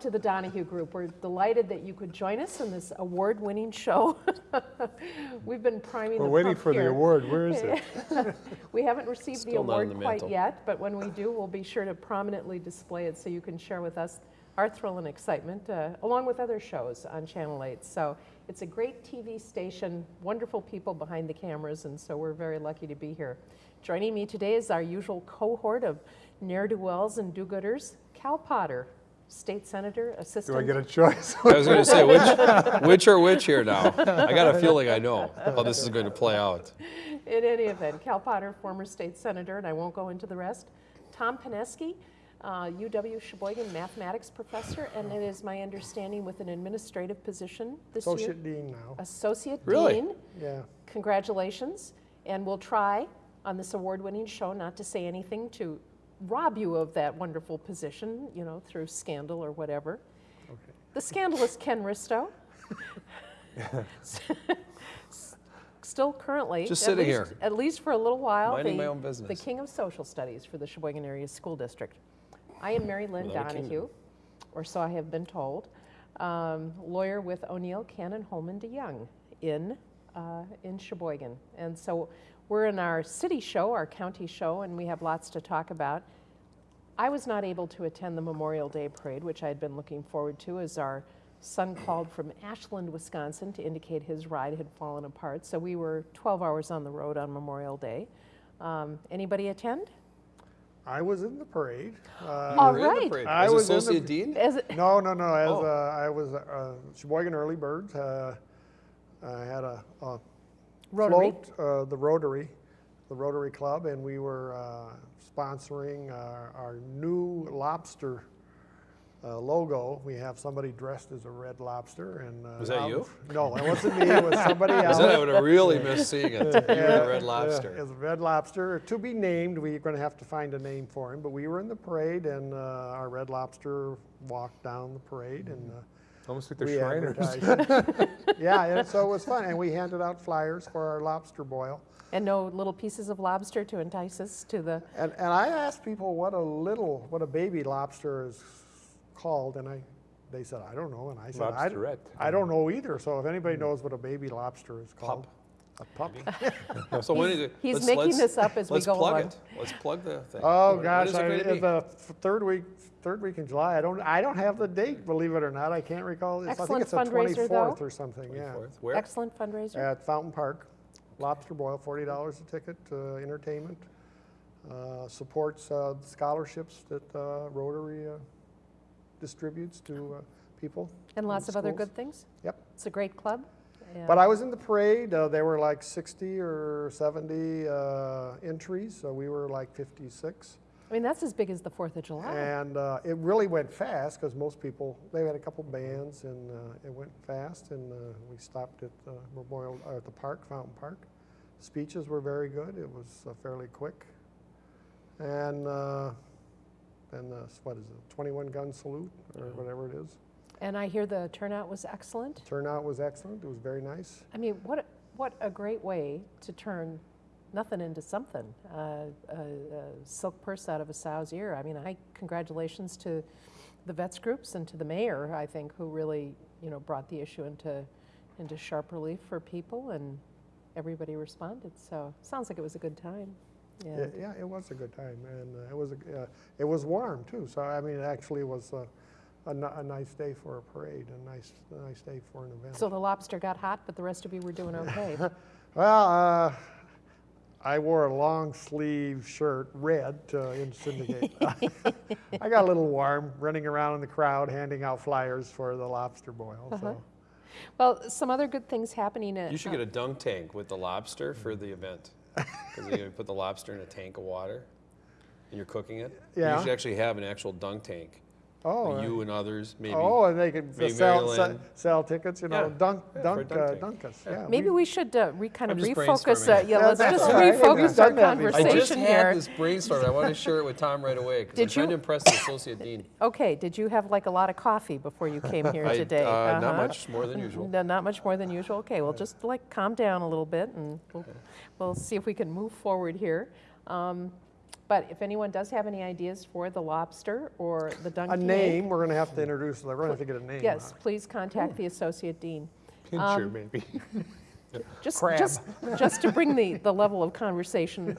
So, welcome to the Donahue Group. We're delighted that you could join us in this award-winning show. We've been priming We're the waiting pump for the award. Where is it? We haven't received the Still not on award the quite mantle. yet, but when we do, we'll be sure to prominently display it so you can share with us our thrill and excitement, uh, along with other shows on Channel 8. So it's a great TV station, wonderful people behind the cameras, and so we're very lucky to be here. Joining me today is our usual cohort of ne'er-do-wells and do-gooders, Cal Potter, State Senator, assistant? Do I get a choice? I was going to say, which, which or which here now? I got a feeling I know how this is going to play out. In any event, Cal Potter, former state senator, and I won't go into the rest. Tom Pineski, uh, UW Sheboygan mathematics professor, and it is my understanding with an administrative position this year. Associate Dean now. Associate Really? Dean. Yeah. Congratulations. And we'll try on this award-winning show not to say anything to rob you of that wonderful position, you know, through scandal or whatever. Okay. The scandalous Ken Risto. Still currently. Just at sitting least- here. At least for a little while. Minding the- my own business. The king of social studies for the Sheboygan Area School District. I am Mary Lynn Without Donahue, kingdom. or so I have been told. Um, lawyer with O'Neill, Cannon, Hollman DeJong in, uh, in Sheboygan. And so we're in our city show, our county show, and we have lots to talk about. I was not able to attend the Memorial Day Parade, which I had been looking forward to as our son called from Ashland, Wisconsin to indicate his ride had fallen apart. So we were 12 hours on the road on Memorial Day. Um, anybody attend? I was in the parade. Uh, All You were in the parade. I As was in the- associate dean? As it- no, no, no. As Oh. uh, I was uh, Sheboygan Early Birds. Uh, I had a, a Rotary. float, uh, the Rotary, the Rotary Club, and we were uh, sponsoring our, our new lobster uh, logo. We have somebody dressed as a red lobster, and uh, Was that out- you? No, it wasn't me. It was somebody else. Because then I would have really missed seeing it. You were the red Yeah, lobster. It's a red lobster. To be named, we're going to have to find a name for him. But we were in the parade, and uh, our red lobster walked down the parade, and uh, Almost like the we Shriners. yeah, and so it was fun, and we handed out flyers for our lobster boil. and no little pieces of lobster to entice us to the. And, and I asked people what a little, what a baby lobster is called, and I, they said, I don't know, and I said, I, d- Lobsterette. I don't know either. So if anybody hmm. knows what a baby lobster is called, a pup. So when is it? He's let's- making let's- this up as we let's go plug along. it. Let's plug the thing. Oh When- gosh, when is it I, going the third week, third week in July. I don't, I don't have the date. Believe it or not, I can't recall. It's, I think it's the fundraiser, though. 24th or something. Yeah, Where? Excellent fundraiser. at Fountain Park, lobster boil, forty dollars a ticket. Uh, entertainment uh, supports uh, scholarships that uh, Rotary uh, distributes to uh, people. and in lots of other good things. Yep. It's a great club. And- But I was in the parade. Uh, there were like 60 or 70 uh, entries, so we were like 56. I mean, that's as big as the 4th of July. And uh, it really went fast because most people, they had a couple bands and uh, it went fast. And uh, we stopped at the Memorial, uh, at the park, Fountain Park. Speeches were very good. It was uh, fairly quick. And uh, then, uh, what is it, 21 gun salute or whatever it is. And I hear the turnout was excellent. Turnout was excellent. It was very nice. I mean, what a, what a great way to turn nothing into something. Uh, a, a silk purse out of a sow's ear. I mean, I congratulations to the vets groups and to the mayor. I think who really you know brought the issue into into sharp relief for people, and everybody responded. So sounds like it was a good time. Yeah, yeah it was a good time. And uh, it, was a, uh, it was warm too. So, I mean, it actually was uh, a, a nice day for a parade, a nice, a nice day for an event. so the lobster got hot, but the rest of you were doing okay. Well, uh, I wore a long sleeve shirt, red, to in syndicate. I got a little warm running around in the crowd handing out flyers for the lobster boil. Uh-huh. So well, some other good things happening at. You should get a dunk tank with the lobster for the event. Because you put the lobster in a tank of water and you're cooking it. Yeah. You should actually have an actual dunk tank. Oh, uh, you and others, maybe. oh, and they could maybe sell, sell, sell tickets. You know, Yeah. dunk, Yeah, for a dunk, dunk uh, dunk us. Yeah, Maybe we- we should uh, re- kind of refocus. Uh, yeah, Yeah, let's just all right. We've refocus our done that before. I conversation just here. had this brainstorm. I want to share it with Tom right away because I'm Did trying you- to impress the associate dean. Okay, did you have like a lot of coffee before you came here I- today? uh, Not Uh-huh. much more than usual. No, not much more than usual. Okay, well, just like calm down a little bit and we'll, we'll see if we can move forward here. Um, But if anyone does have any ideas for the lobster or the A donkey egg, name, we're gonna have to introduce, we're gonna have to get a name. yes, on please contact the associate dean. Pincher, Um, maybe. Just, Crab. just, just to bring the, the level of conversation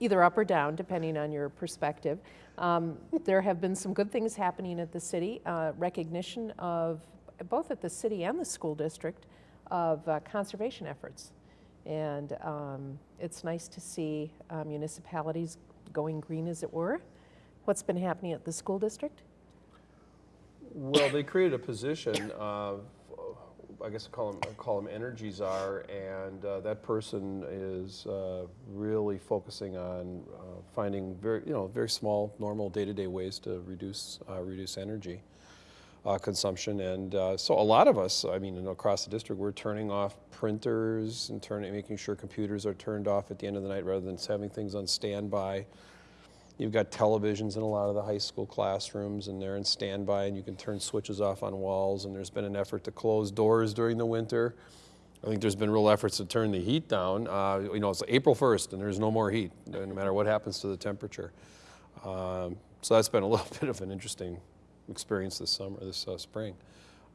either up or down, depending on your perspective. Um, there have been some good things happening at the city, uh, recognition of, both at the city and the school district, of uh, conservation efforts. And um, it's nice to see uh, municipalities going green, as it were. What's been happening at the school district? Well, they created a position of, I guess I call them, I call them energy czar, and uh, that person is uh, really focusing on uh, finding very, you know, very small, normal, day-to-day ways to reduce uh, reduce energy uh, consumption. And uh, so, a lot of us, I mean, across the district, we're turning off printers and turning, making sure computers are turned off at the end of the night rather than having things on standby. You've got televisions in a lot of the high school classrooms, and they're in standby, and you can turn switches off on walls. And there's been an effort to close doors during the winter. I think there's been real efforts to turn the heat down. Uh, you know, it's April 1st, and there's no more heat, no matter what happens to the temperature. Um, so that's been a little bit of an interesting experience this summer, this uh, spring.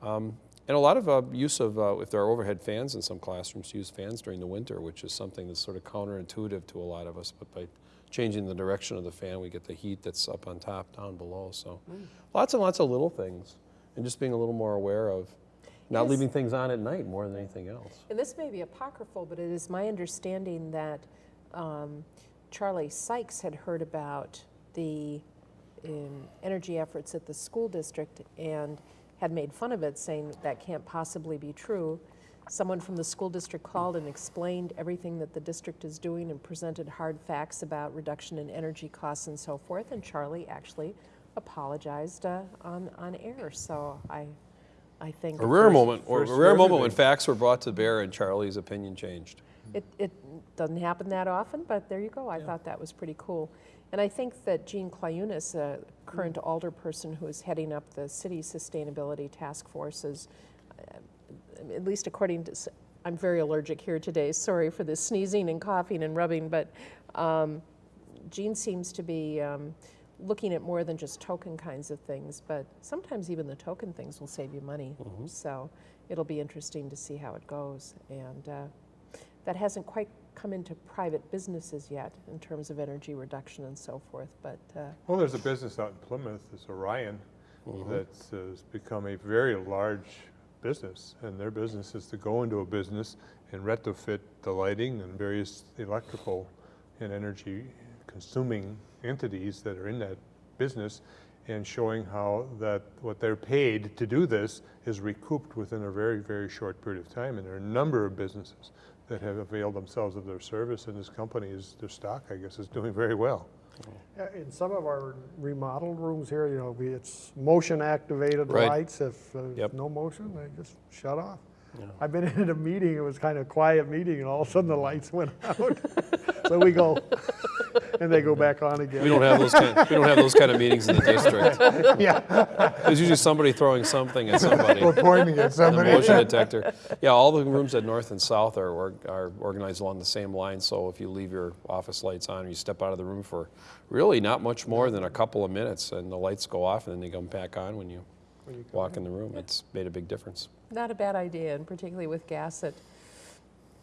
Um, and a lot of uh, use of, uh, if there are overhead fans in some classrooms, to use fans during the winter, which is something that's sort of counterintuitive to a lot of us. But by changing the direction of the fan, we get the heat that's up on top, down below. So lots and lots of little things, and just being a little more aware of not Yes. leaving things on at night more than anything else. And this may be apocryphal, but it is my understanding that um, Charlie Sykes had heard about the energy efforts at the school district and had made fun of it, saying that can't possibly be true. Someone from the school district called and explained everything that the district is doing and presented hard facts about reduction in energy costs and so forth. And Charlie actually apologized uh, on, on air. So I, I think. A rare First- moment, or a rare moment when facts were brought to bear and Charlie's opinion changed. It, it doesn't happen that often, but there you go. I thought that was pretty cool. And I think that Jean Clayunas, a current alderperson who is heading up the city sustainability task force, is, uh, at least according to, I'm very allergic here today. Sorry for the sneezing and coughing and rubbing, but um, Jean seems to be um, looking at more than just token kinds of things, but sometimes even the token things will save you money. So it'll be interesting to see how it goes. And uh, that hasn't quite come into private businesses yet in terms of energy reduction and so forth, but uh, Well, there's a business out in Plymouth, it's Orion, that has become a very large business. And their business is to go into a business and retrofit the lighting and various electrical and energy consuming entities that are in that business and showing how that what they're paid to do this is recouped within a very, very short period of time. And there are a number of businesses that have availed themselves of their service, and this company is, their stock, I guess, is doing very well. Yeah, In some of our remodeled rooms here, you know, we, it's motion activated Right. lights. If uh, Yep. no motion, they just shut off. Yeah. I've been in a meeting, it was kind of a quiet meeting, and all of a sudden the lights went out. So we go, and they go back on again. We don't have those kind, we don't have those kind of meetings in the district. Yeah, There's usually somebody throwing something at somebody. Or pointing at The somebody. motion detector. Yeah, all the rooms at North and South are, or- are organized along the same line, so if you leave your office lights on, or you step out of the room for really not much more than a couple of minutes, and the lights go off, and then they come back on when you When you come walk in the room. It's made a big difference. not a bad idea, and particularly with gas at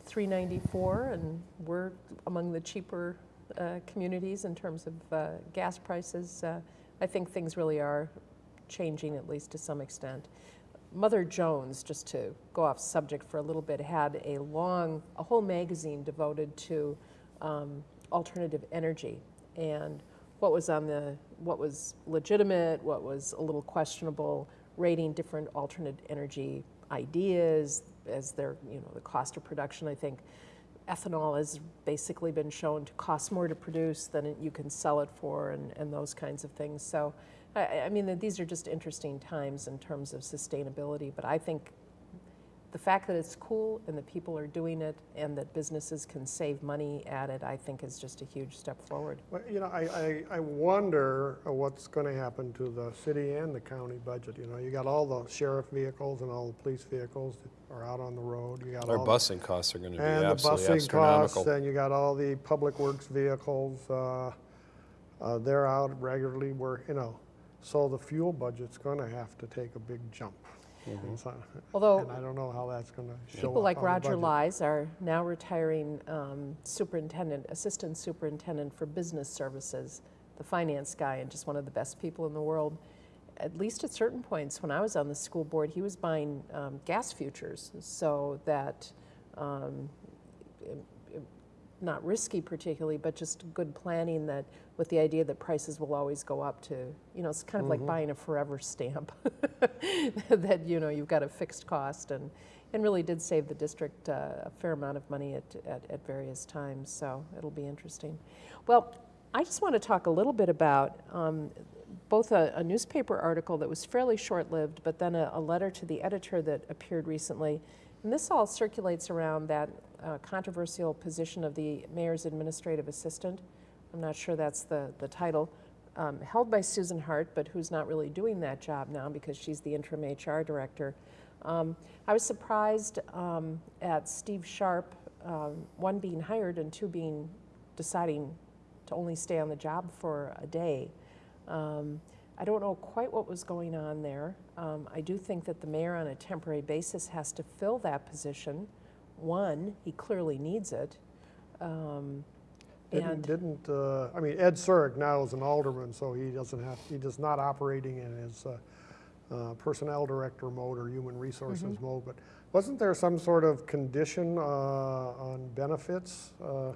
394, and we're among the cheaper uh, communities in terms of uh, gas prices. Uh, I think things really are changing, at least to some extent. Mother Jones, just to go off subject for a little bit, had a long, a whole magazine devoted to um, alternative energy and what was on the, what was legitimate, what was a little questionable, rating different alternate energy ideas as their, you know, the cost of production. I think ethanol has basically been shown to cost more to produce than you can sell it for and, and those kinds of things. So, I- I, I mean, these are just interesting times in terms of sustainability, but I think the fact that it's cool and that people are doing it and that businesses can save money at it, I think is just a huge step forward. Well, you know, I, I, I wonder uh, what's going to happen to the city and the county budget. You know, you got all the sheriff vehicles and all the police vehicles that are out on the road. You got Our all busing costs are gonna be absolutely and the absolutely busing costs, astronomical. and you got all the public works vehicles. Uh, Uh, They're out regularly, we're, you know, so the fuel budget's gonna have to take a big jump. So- Although And I don't know how that's gonna show up people like on Roger budget. Lies are now retiring um, superintendent, assistant superintendent for business services, the finance guy, and just one of the best people in the world. At least at certain points, when I was on the school board, he was buying um, gas futures so that, um, it- it- not risky particularly, but just good planning that, with the idea that prices will always go up to, you know, it's kind of like buying a forever stamp. That, you know, you've got a fixed cost and, and really did save the district uh, a fair amount of money at, at, at various times, so it'll be interesting. Well, I just want to talk a little bit about um, both a, a newspaper article that was fairly short-lived, but then a, a letter to the editor that appeared recently. And this all circulates around that uh, controversial position of the mayor's administrative assistant. I'm not sure that's the, the title, um, held by Susan Hart, but who's not really doing that job now because she's the interim HR director. Um, I was surprised um, at Steve Sharp, um, one being hired and two being deciding to only stay on the job for a day. Um, I don't know quite what was going on there. Um, I do think that the mayor, on a temporary basis, has to fill that position. One, he clearly needs it. Um, Didn't, and didn't, uh, I mean, Ed Surik now is an alderman, so he doesn't have, he does not operating in his uh, uh, personnel director mode or human resources Mm-hmm. mode, but wasn't there some sort of condition uh, on benefits? Uh,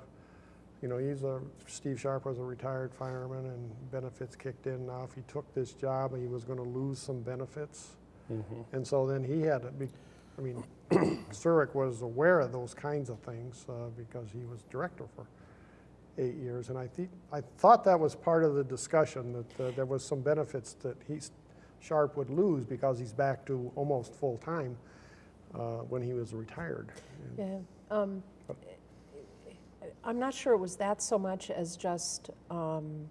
You know, he's a, Steve Sharp was a retired fireman and benefits kicked in. Now, if he took this job, he was gonna lose some benefits. And so then he had to be, I mean, Surik was aware of those kinds of things uh, because he was director for eight years. And I think, I thought that was part of the discussion, that uh, there was some benefits that he's, Sharp would lose because he's back to almost full-time uh, when he was retired. Yeah, um, I'm not sure it was that so much as just, um,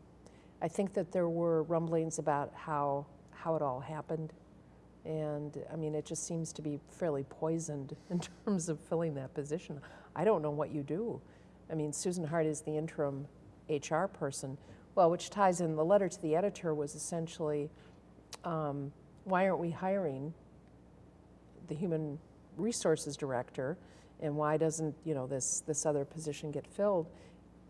I think that there were rumblings about how, how it all happened. And, I mean, it just seems to be fairly poisoned in terms of filling that position. I don't know what you do. I mean, Susan Hart is the interim HR person. Well, which ties in, the letter to the editor was essentially, um, why aren't we hiring the human resources director? And why doesn't you know this this other position get filled?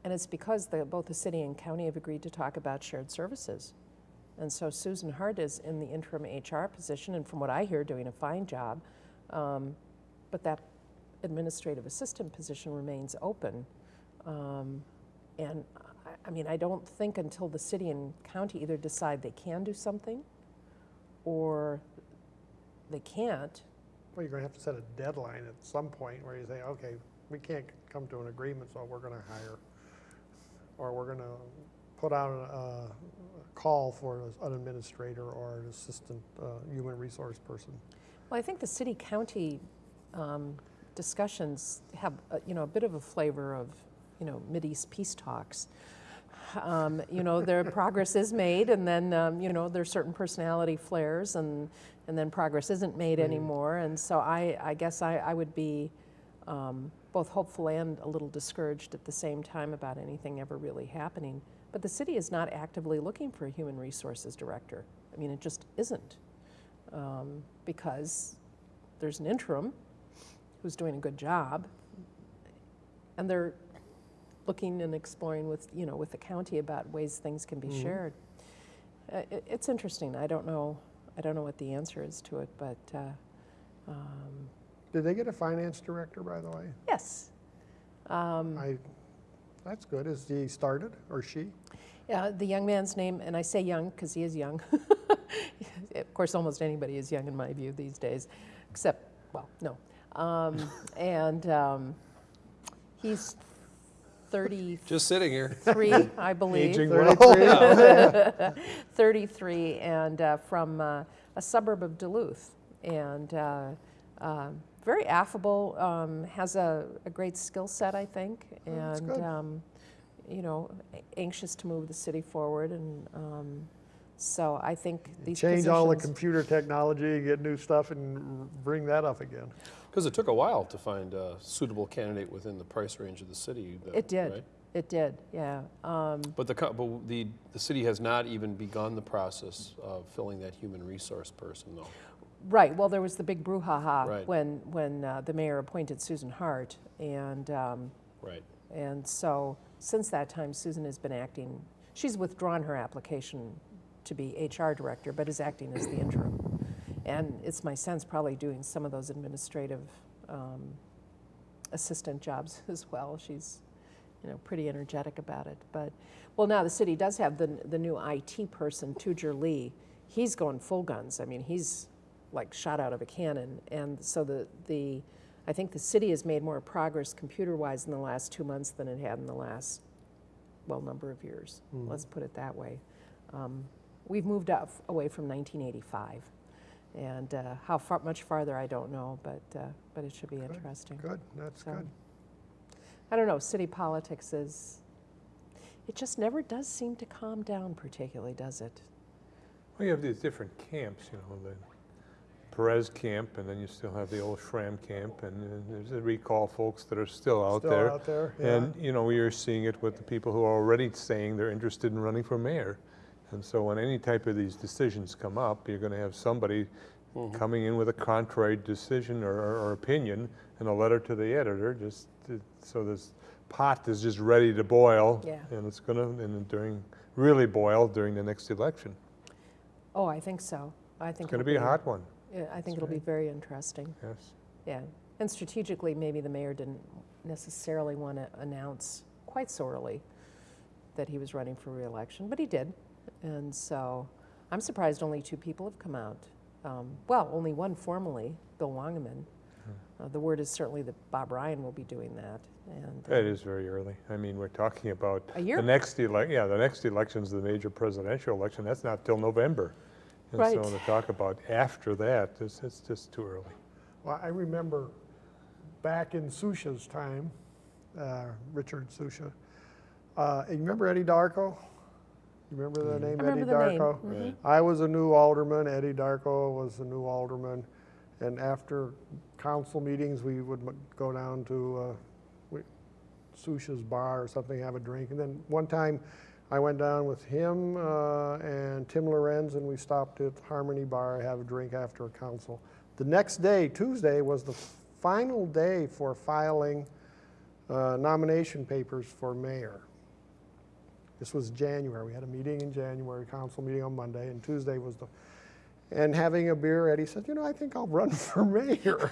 And it's because the, both the city and county have agreed to talk about shared services. And so susan hart is in the interim hr position and from what i hear doing a fine job. Um, but that administrative assistant position remains open um, and I, I mean i don't think until the city and county either decide they can do something or they can't Well, you're gonna have to set a deadline at some point where you say, okay, we can't come to an agreement, so we're gonna hire. Or we're gonna put out a, a call for an administrator or an assistant, uh, human resource person. Well, I think the city-county um, discussions have, uh, you know, a bit of a flavor of, you know, Mideast peace talks. Um, You know, their progress is made, and then, um, you know, there's certain personality flares, and, and then progress isn't made anymore. And so I, I guess I, I would be um, both hopeful and a little discouraged at the same time about anything ever really happening. But the city is not actively looking for a human resources director. I mean, it just isn't um, because there's an interim who's doing a good job, and they're looking and exploring with, you know, with the county about ways things can be shared. Uh, it, it's interesting. I don't know. I don't know what the answer is to it, but uh, um, Did they get a finance director, by the way? yes. Um, I, that's good. Is he started or she? Yeah, the young man's name, and I say young because he is young. of course, almost anybody is young in my view these days, except, well, no. Um, and um, he's 33, Just sitting here. I believe. Aging well. 33? 33, and uh, from uh, a suburb of Duluth. And uh, uh, very affable, um, has a, a great skill set, I think, that's and good. um, you know, anxious to move the city forward. And um, so I think these Change all the positions- computer technology, get new stuff and bring that up again. Because it took a while to find a suitable candidate within the price range of the city. that- It did. right? It did, yeah. Um, But the, but the, the city has not even begun the process of filling that human resource person, though. Right, well, there was the big brouhaha Right. when, when uh, the mayor appointed Susan Hart, and, um, Right. and so since that time, Susan has been acting, she's withdrawn her application to be HR director, but is acting as the interim. And it's my sense probably doing some of those administrative um, assistant jobs as well. She's, you know, pretty energetic about it. But, well, now the city does have the, the new IT person, Tujer Lee. He's going full guns. I mean, he's like shot out of a cannon. And so the, the, I think the city has made more progress computer-wise in the last two months than it had in the last, well, number of years. Let's put it that way. Um, we've moved up, away from 1985. And uh, how far, much farther, I don't know, but, uh, but it should be interesting. Good, that's So- good. I don't know, city politics is, it just never does seem to calm down particularly, does it? Well, you have these different camps, you know, the Perez camp, and then you still have the old Schramm camp, and then there's the recall folks that are still out Still there. out there, yeah. And, you know, you're seeing it with the people who are already saying they're interested in running for mayor. And so when any type of these decisions come up, you're gonna have somebody mm-hmm. coming in with a contrary decision or, or or opinion and a letter to the editor, just, to- so this pot is just ready to boil. Yeah. And it's gonna, and during, really boil during the next election. Oh, I think so. I think It's gonna it'll be a hot one, Yeah, I think it'll be very interesting, yes. yeah. And strategically, maybe the mayor didn't necessarily want to announce quite so early that he was running for reelection, but he did. And so I'm surprised only two people have come out. Um, Well, only one formally, Bill Wangeman. Hmm. Uh, The word is certainly that Bob Ryan will be doing that, and. uh, It is very early. I mean, we're talking about. A year? The next election. yeah, the next election's the major presidential election. That's not till November. And so to talk about after that, it's, it's just too early. Well, I remember back in Susha's time, uh, Richard Susha, uh, you remember Eddie Darko? You remember the name I remember Eddie the name. Darko? Right. I was a new alderman, Eddie Darko was a new alderman, and after council meetings, we would m- go down to uh, we- Susha's bar or something, have a drink, and then one time, I went down with him uh, and Tim Lorenz, and we stopped at Harmony Bar, have a drink after a council. The next day, Tuesday, was the final day for filing uh, nomination papers for mayor. This was January. We had a meeting in January, council meeting on Monday, and Tuesday was the, and having a beer, Eddie said, you know, I think I'll run for mayor.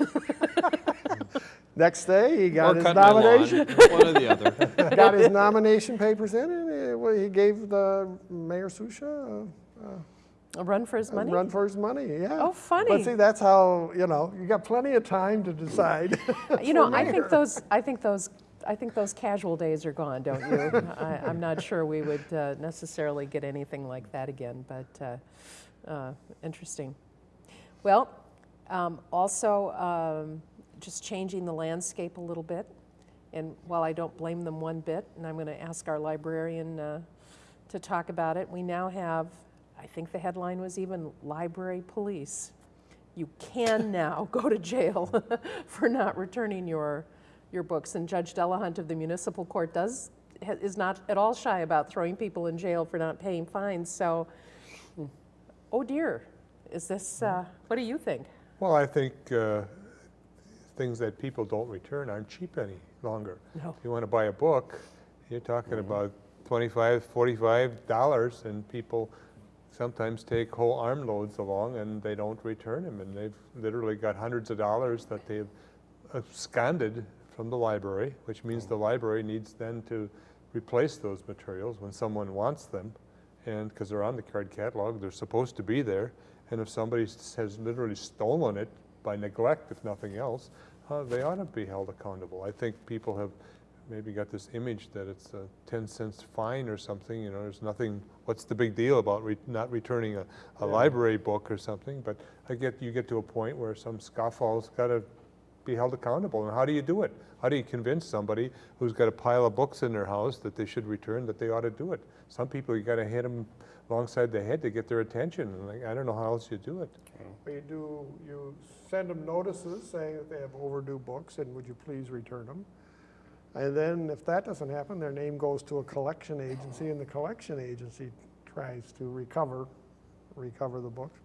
Next day, he got Or his cut my lawn, nomination, one or the other. got his nomination papers in, and well, he gave the Mayor Susha A run for his a money? run for his money, yeah. Oh, funny. But see, that's how, you know, you got plenty of time to decide. You know, for I think those, I think those, I think those casual days are gone, don't you? I, I'm not sure we would uh, necessarily get anything like that again, but uh, uh, interesting. Well, um, also, um, just changing the landscape a little bit, and while I don't blame them one bit, and I'm going to ask our librarian uh, to talk about it, we now have, I think the headline was even library police you can now go to jail for not returning your, your books. And Judge Delahunt of the municipal court does, is not at all shy about throwing people in jail for not paying fines. So, oh dear, is this, uh, what do you think? Well, I think uh, things that people don't return aren't cheap any longer. No. If you want to buy a book, you're talking about 25, 45 dollars, and people sometimes take whole armloads along and they don't return them, and they've literally got hundreds of dollars that they've absconded from the library, which means the library needs then to replace those materials when someone wants them, and because they're on the card catalog, they're supposed to be there, and if somebody has literally stolen it by neglect, if nothing else, uh, they ought to be held accountable. I think people have maybe got this image that it's a 10 cents fine or something, you know, there's nothing, what's the big deal about re- not returning a, a library book or something? But I get, you get to a point where some scofflaws got to be held accountable. And how do you do it? How do you convince somebody who's got a pile of books in their house that they should return, that they ought to do it? Some people, you got to hit them alongside the head to get their attention. And like, I don't know how else you do it. You do, you send them notices saying that they have overdue books, and would you please return them? And then if that doesn't happen, their name goes to a collection agency and the collection agency tries to recover, recover the books.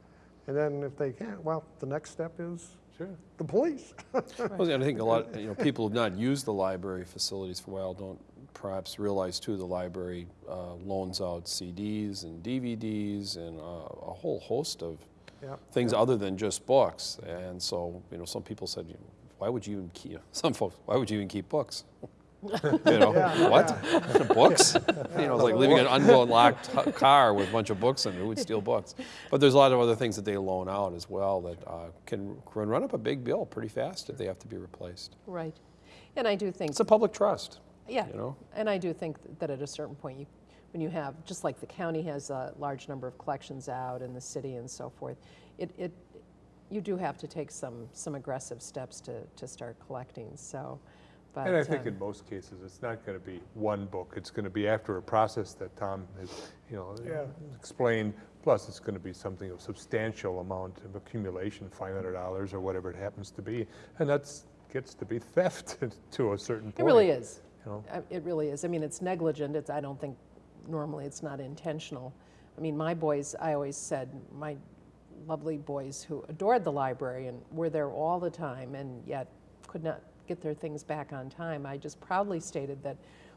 And then if they can't, well, the next step is Sure. the police. Well, I think a lot, you know, people who've not used the library facilities for a while don't perhaps realize too, the library uh, loans out CDs and DVDs and uh, a whole host of Yeah. things other than just books. And so, you know, some people said, you know, why would you even keep, some folks, why would you even keep books? You know, Yeah, what? Books? You know, it's like leaving an unlocked car with a bunch of books in it, who would steal books? But there's a lot of other things that they loan out as well that uh, can, can run up a big bill pretty fast if they have to be replaced. Right. And I do think It's a public trust, Yeah, you know? and I do think that at a certain point, you, when you have, just like the county has a large number of collections out in the city and so forth, it, it, you do have to take some, some aggressive steps to, to start collecting, so, but. And I think um, in most cases, it's not going to be one book. It's going to be after a process that Tom has, you know, Yeah. explained. Plus, it's going to be something of substantial amount of accumulation, $500 or whatever it happens to be. And that's, gets to be theft to a certain point. It really is. you know. It really is. I mean, it's negligent. It's, I don't think, normally it's not intentional. I mean, my boys, I always said, my lovely boys who adored the library and were there all the time and yet could not get their things back on time, I just proudly stated that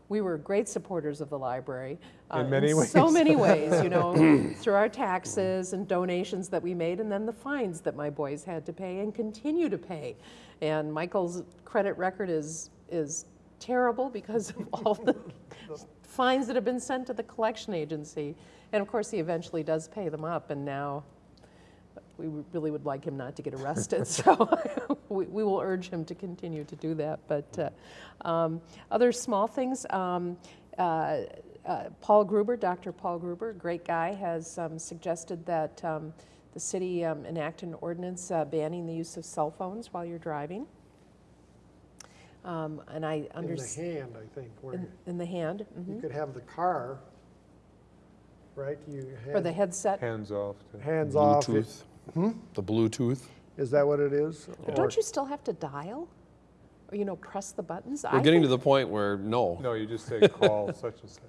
we were great supporters of the library. uh, In many So ways. many ways, you know, through our taxes and donations that we made, and then the fines that my boys had to pay and continue to pay. And Michael's credit record is, is terrible because of all the fines that have been sent to the collection agency. And of course, he eventually does pay them up, and now we really would like him not to get arrested, so we we will urge him to continue to do that. But uh, um, other small things, um, uh, uh, Paul Gruber, Dr. Paul Gruber, great guy, has um, suggested that um, the city um, enact an ordinance uh, banning the use of cell phones while you're driving. Um, And I understand. In the understand, hand, I think, where in in the hand, you mhm. could have the car, right? You or the headset. Hands off. to- hands off. It- Bluetooth. The Bluetooth. Is that what it is? But Or- don't you still have to dial? Or, you know, press the buttons? We're I getting to the point where, no, No, you just say call such and such.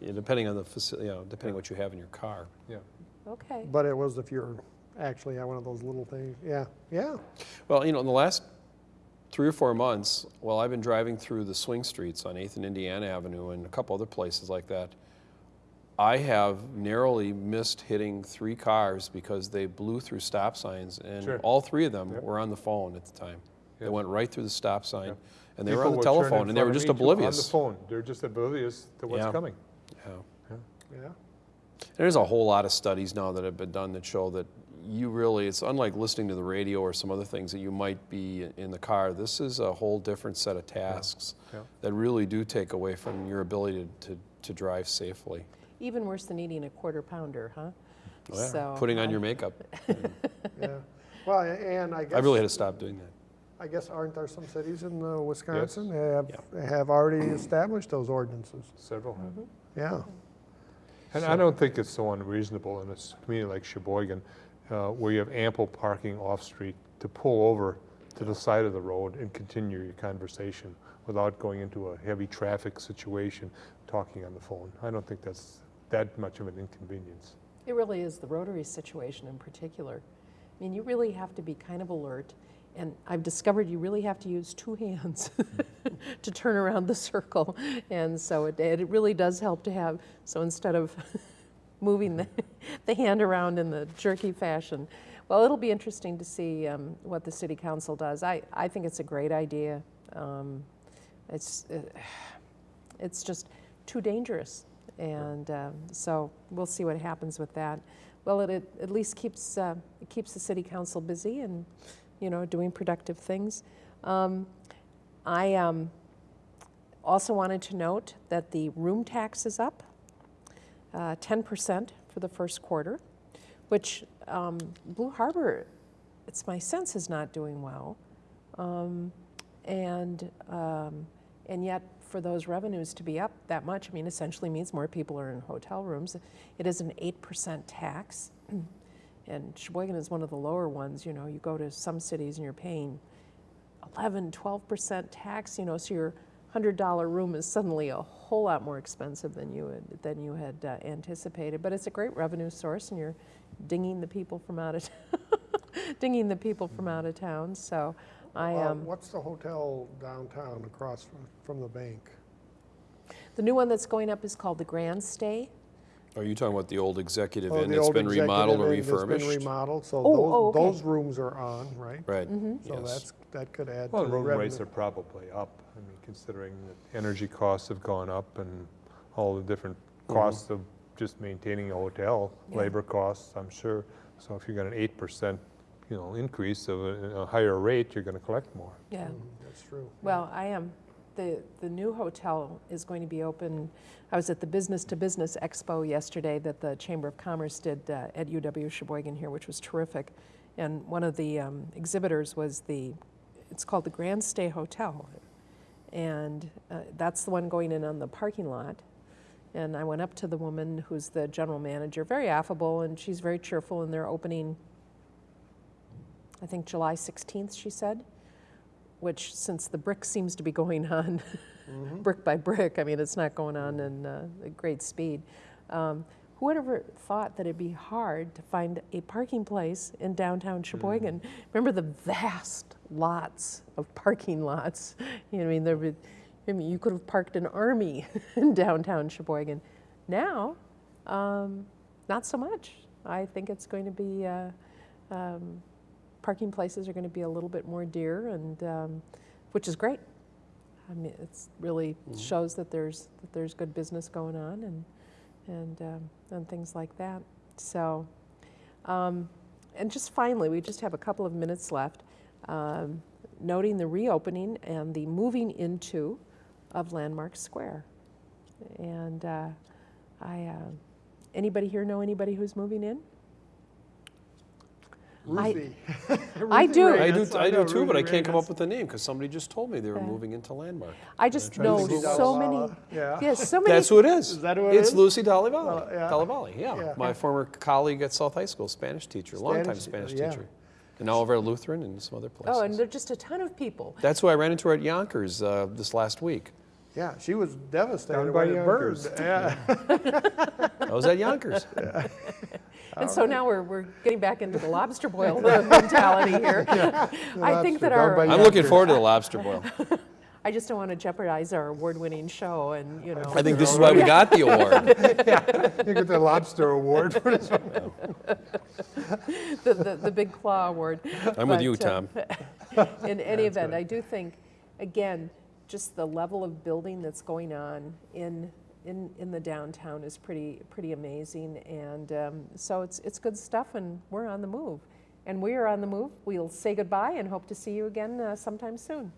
Yeah, depending on the facility, you know, depending what you have in your car. Yeah. Okay. But it was if you're actually at one of those little things. Yeah, yeah. Well, you know, in the last three or four months, well, I've been driving through the swing streets on 8th and Indiana Avenue and a couple other places like that. I have narrowly missed hitting three cars because they blew through stop signs, and Sure. all three of them Yep. were on the phone at the time. They went right through the stop sign, Yep. and they were on the would turn in telephone, and they were just oblivious. On the phone. They're just oblivious to what's Yeah. coming. Yeah. Yeah. There's a whole lot of studies now that have been done that show that you really, it's unlike listening to the radio or some other things that you might be in the car. This is a whole different set of tasks yeah. that really do take away from your ability to, to drive safely. Even worse than eating a quarter pounder, huh? Oh, yeah. So, Putting on I- your makeup. Yeah. Well, and I guess. I really had to stop doing that. I guess aren't there some cities in uh, Wisconsin that have, have already established those ordinances? Several have. Yeah. And I don't think it's so unreasonable in a community like Sheboygan, uh, where you have ample parking off-street to pull over to the side of the road and continue your conversation without going into a heavy traffic situation, talking on the phone. I don't think that's that much of an inconvenience. It really is the Rotary situation in particular. I mean, you really have to be kind of alert. And I've discovered you really have to use two hands to turn around the circle. And so it, it really does help to have, so instead of moving the, the hand around in the jerky fashion. Well, it'll be interesting to see um, what the city council does. I, I think it's a great idea. Um, it's, uh, it's just too dangerous. And um, so we'll see what happens with that. Well, it, it at least keeps, uh, it keeps the city council busy and, you know, doing productive things. Um, I um, also wanted to note that the room tax is up, uh, 10% for the first quarter, which um, Blue Harbor, it's my sense, is not doing well. Um, and, um, and yet, for those revenues to be up that much, I mean, essentially means more people are in hotel rooms. It is an 8% tax. And Sheboygan is one of the lower ones. You know, you go to some cities and you're paying 11, 12% tax, you know, so hundred dollar room is suddenly a whole lot more expensive than you had, than you had uh, anticipated. But it's a great revenue source, and you're dinging the people from out of dinging the people from out of town. So I Uh, um, What's the hotel downtown across from, from the bank? the new one that's going up is called the Grand Stay. Are you talking about the old executive Oh, inn the that's been remodeled or executive inn that's refurbished? been remodeled, so Oh, oh, those, okay. those rooms are on, right? Right, So yes. that's, that could add to Well, the room rates are probably up, I mean, considering that energy costs have gone up and all the different costs of just maintaining a hotel, Yeah. labor costs, I'm sure. So if you got an eight percent, you know, increase of a, a higher rate, you're gonna collect more. Yeah. Mhm, That's true. Well, I am. The, the new hotel is going to be open. I was at the Business to Business Expo yesterday that the Chamber of Commerce did uh, at UW Sheboygan here, which was terrific. And one of the um, exhibitors was the, it's called the Grand Stay Hotel. And uh, that's the one going in on the parking lot. And I went up to the woman who's the general manager, very affable, and she's very cheerful, and they're opening, I think July 16th, she said which since the brick seems to be going on brick by brick, I mean, it's not going on in uh, great speed. Um, who would ever thought that it'd be hard to find a parking place in downtown Sheboygan? Remember the vast lots of parking lots? You know, I mean, there would, I mean, you could have parked an army in downtown Sheboygan. Now, um, not so much. I think it's going to be. Uh, um, parking places are going to be a little bit more dear, and um, which is great. I mean, it really shows that there's that there's good business going on, and and um, and things like that. So, um, and just finally, we just have a couple of minutes left. Um, noting the reopening and the moving into of Landmark Square, and uh, I. Uh, anybody here know anybody who's moving in? I- Ruthie. I Ruthie do. Ray, I do, that's- I do know too, but I can't come up with the name because somebody just told me they were Yeah. moving into Landmark. I just know Lucy who- so many. Dallala, Yeah. Yes, so many. That's who it is. Is that who it It's is? Lucy Dalivalli. Uh, yeah. Dalivalli, yeah. Yeah. My former colleague at South High School, Spanish teacher, longtime Spanish, Spanish yeah. teacher. And all over at Lutheran and some other places. Oh, and there are just a ton of people. That's who I ran into at Younkers uh, this last week. Yeah, she was devastated by the birds. burned. Younkers. Yeah. I was at Younkers. And so now we're, we're getting back into the lobster boil mentality here. I think that our, I'm looking forward to the lobster boil. I just don't want to jeopardize our award-winning show and, you know. I think this is why we got the award. You get the lobster award for this. the, the, the Big Claw Award. I'm with But, you, uh, Tom. In any event, I do think, again, just the level of building that's going on in, in, in the downtown is pretty, pretty amazing. And um, so it's, it's good stuff, and we're on the move. And we are on the move. We'll say goodbye and hope to see you again uh, sometime soon.